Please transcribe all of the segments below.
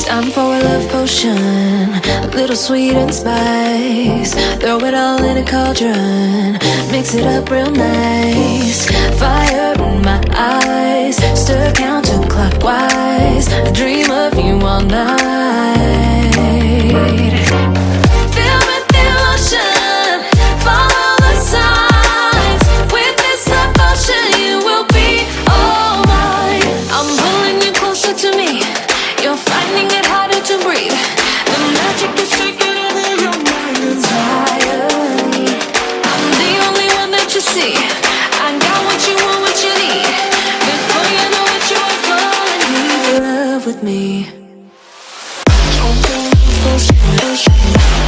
Time for a love potion, a little sweet and spice. Throw it all in a cauldron, mix it up real nice. Fire in my eyes, stir counterclockwise. I dream of you all night. With me.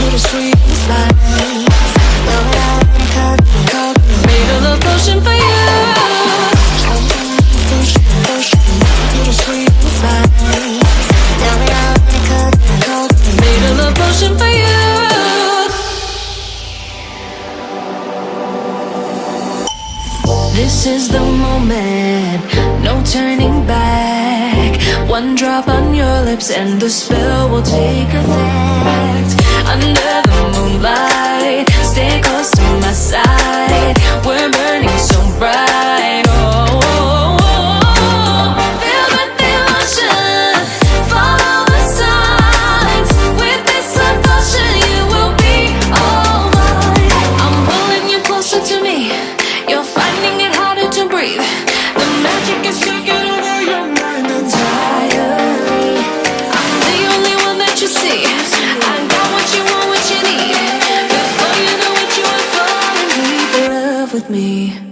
Little sweet. Made a love potion for you. Little sweet. Made a love potion for you. This is the moment, no turning back. One drop on your lips and the spell will take effect. Under the moonlight, with me.